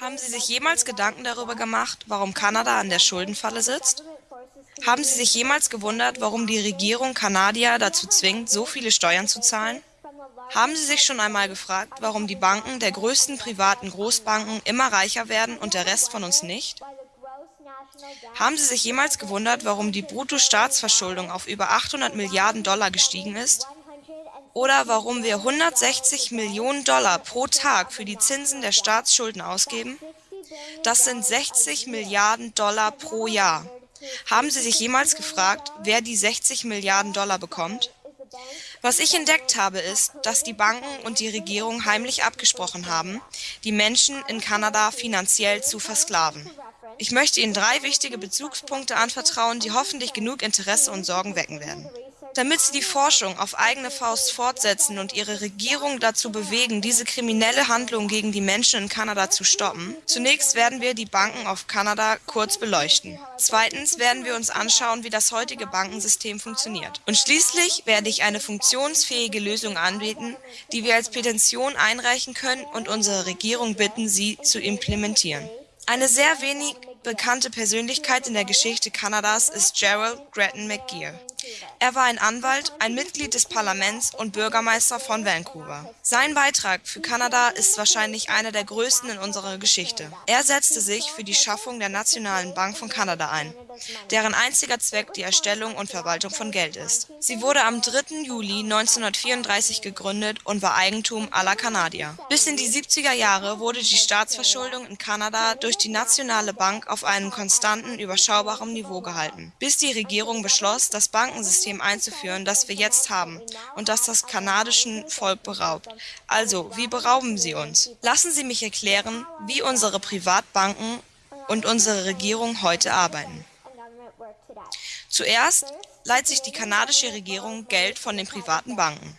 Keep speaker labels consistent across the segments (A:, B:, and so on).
A: Haben Sie sich jemals Gedanken darüber gemacht, warum Kanada an der Schuldenfalle sitzt? Haben Sie sich jemals gewundert, warum die Regierung Kanadier dazu zwingt, so viele Steuern zu zahlen? Haben Sie sich schon einmal gefragt, warum die Banken der größten privaten Großbanken immer reicher werden und der Rest von uns nicht? Haben Sie sich jemals gewundert, warum die Bruttostaatsverschuldung auf über 800 Milliarden Dollar gestiegen ist? Oder warum wir 160 Millionen Dollar pro Tag für die Zinsen der Staatsschulden ausgeben? Das sind 60 Milliarden Dollar pro Jahr. Haben Sie sich jemals gefragt, wer die 60 Milliarden Dollar bekommt? Was ich entdeckt habe, ist, dass die Banken und die Regierung heimlich abgesprochen haben, die Menschen in Kanada finanziell zu versklaven. Ich möchte Ihnen drei wichtige Bezugspunkte anvertrauen, die hoffentlich genug Interesse und Sorgen wecken werden. Damit sie die Forschung auf eigene Faust fortsetzen und ihre Regierung dazu bewegen, diese kriminelle Handlung gegen die Menschen in Kanada zu stoppen, zunächst werden wir die Banken auf Kanada kurz beleuchten. Zweitens werden wir uns anschauen, wie das heutige Bankensystem funktioniert. Und schließlich werde ich eine funktionsfähige Lösung anbieten, die wir als Petition einreichen können und unsere Regierung bitten, sie zu implementieren. Eine sehr wenig bekannte Persönlichkeit in der Geschichte Kanadas ist Gerald Gretton McGear. Er war ein Anwalt, ein Mitglied des Parlaments und Bürgermeister von Vancouver. Sein Beitrag für Kanada ist wahrscheinlich einer der größten in unserer Geschichte. Er setzte sich für die Schaffung der Nationalen Bank von Kanada ein, deren einziger Zweck die Erstellung und Verwaltung von Geld ist. Sie wurde am 3. Juli 1934 gegründet und war Eigentum aller Kanadier. Bis in die 70er Jahre wurde die Staatsverschuldung in Kanada durch die Nationale Bank auf einem konstanten, überschaubaren Niveau gehalten, bis die Regierung beschloss, das Bankensystem einzuführen, das wir jetzt haben und das das kanadischen Volk beraubt. Also, wie berauben sie uns? Lassen Sie mich erklären, wie unsere Privatbanken und unsere Regierung heute arbeiten. Zuerst leiht sich die kanadische Regierung Geld von den privaten Banken.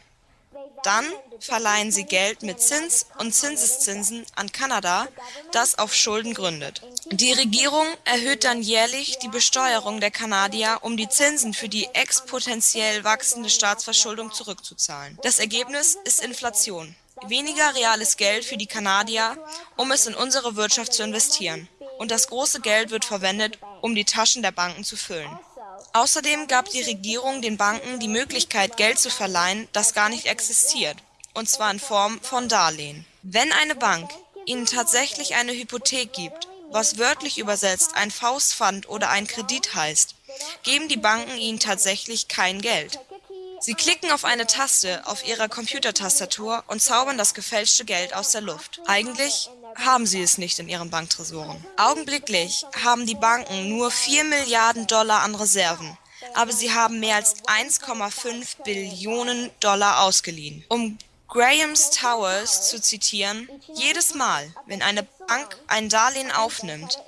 A: Dann verleihen sie Geld mit Zins und Zinseszinsen an Kanada, das auf Schulden gründet. Die Regierung erhöht dann jährlich die Besteuerung der Kanadier, um die Zinsen für die exponentiell wachsende Staatsverschuldung zurückzuzahlen. Das Ergebnis ist Inflation. Weniger reales Geld für die Kanadier, um es in unsere Wirtschaft zu investieren. Und das große Geld wird verwendet, um die Taschen der Banken zu füllen. Außerdem gab die Regierung den Banken die Möglichkeit, Geld zu verleihen, das gar nicht existiert, und zwar in Form von Darlehen. Wenn eine Bank Ihnen tatsächlich eine Hypothek gibt, was wörtlich übersetzt ein Faustpfand oder ein Kredit heißt, geben die Banken Ihnen tatsächlich kein Geld. Sie klicken auf eine Taste auf Ihrer Computertastatur und zaubern das gefälschte Geld aus der Luft. Eigentlich haben sie es nicht in ihren Banktresoren. Augenblicklich haben die Banken nur 4 Milliarden Dollar an Reserven, aber sie haben mehr als 1,5 Billionen Dollar ausgeliehen. Um Grahams Towers zu zitieren, jedes Mal, wenn eine Bank ein Darlehen aufnimmt,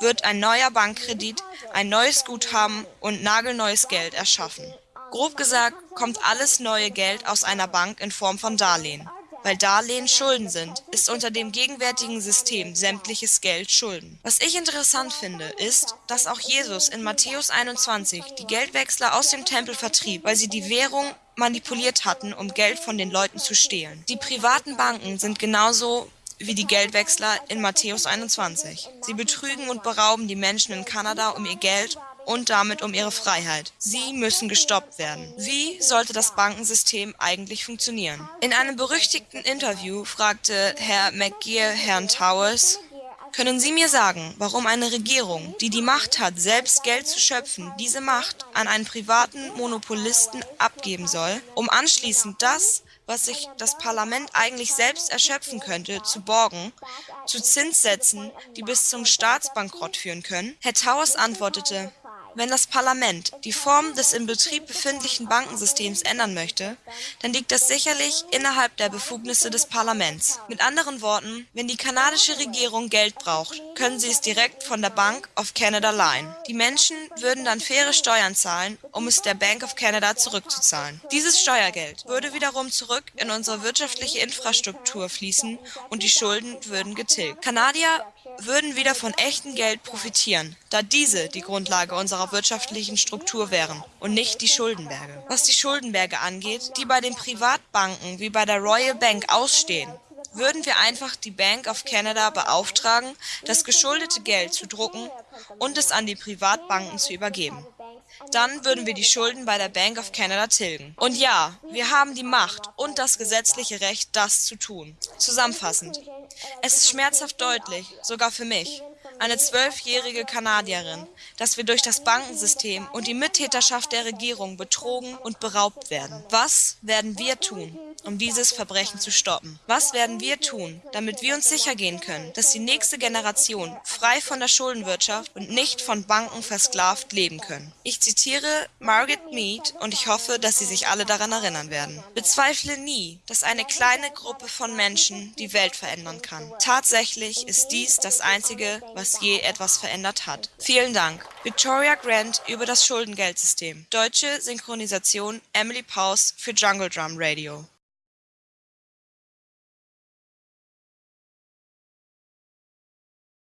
A: wird ein neuer Bankkredit, ein neues Guthaben und nagelneues Geld erschaffen. Grob gesagt kommt alles neue Geld aus einer Bank in Form von Darlehen. Weil Darlehen Schulden sind, ist unter dem gegenwärtigen System sämtliches Geld Schulden. Was ich interessant finde, ist, dass auch Jesus in Matthäus 21 die Geldwechsler aus dem Tempel vertrieb, weil sie die Währung manipuliert hatten, um Geld von den Leuten zu stehlen. Die privaten Banken sind genauso wie die Geldwechsler in Matthäus 21. Sie betrügen und berauben die Menschen in Kanada um ihr Geld und damit um ihre Freiheit. Sie müssen gestoppt werden. Wie sollte das Bankensystem eigentlich funktionieren? In einem berüchtigten Interview fragte Herr McGear Herrn Towers, können Sie mir sagen, warum eine Regierung, die die Macht hat, selbst Geld zu schöpfen, diese Macht an einen privaten Monopolisten abgeben soll, um anschließend das, was sich das Parlament eigentlich selbst erschöpfen könnte, zu borgen, zu Zinssätzen, die bis zum Staatsbankrott führen können? Herr Towers antwortete, wenn das Parlament die Form des im Betrieb befindlichen Bankensystems ändern möchte, dann liegt das sicherlich innerhalb der Befugnisse des Parlaments. Mit anderen Worten, wenn die kanadische Regierung Geld braucht, können sie es direkt von der Bank of Canada leihen. Die Menschen würden dann faire Steuern zahlen, um es der Bank of Canada zurückzuzahlen. Dieses Steuergeld würde wiederum zurück in unsere wirtschaftliche Infrastruktur fließen und die Schulden würden getilgt. Kanadier würden wieder von echtem Geld profitieren, da diese die Grundlage unserer wirtschaftlichen Struktur wären und nicht die Schuldenberge. Was die Schuldenberge angeht, die bei den Privatbanken wie bei der Royal Bank ausstehen, würden wir einfach die Bank of Canada beauftragen, das geschuldete Geld zu drucken und es an die Privatbanken zu übergeben. Dann würden wir die Schulden bei der Bank of Canada tilgen. Und ja, wir haben die Macht und das gesetzliche Recht, das zu tun. Zusammenfassend. Es ist schmerzhaft deutlich, sogar für mich, eine zwölfjährige Kanadierin, dass wir durch das Bankensystem und die Mittäterschaft der Regierung betrogen und beraubt werden. Was werden wir tun, um dieses Verbrechen zu stoppen? Was werden wir tun, damit wir uns sicher gehen können, dass die nächste Generation frei von der Schuldenwirtschaft und nicht von Banken versklavt leben können? Ich zitiere Margaret Mead und ich hoffe, dass Sie sich alle daran erinnern werden. Bezweifle nie, dass eine kleine Gruppe von Menschen die Welt verändern kann. Tatsächlich ist dies das Einzige, was je etwas verändert hat. Vielen Dank. Victoria Grant über das Schuldengeldsystem. Deutsche Synchronisation Emily Paus für Jungle Drum Radio.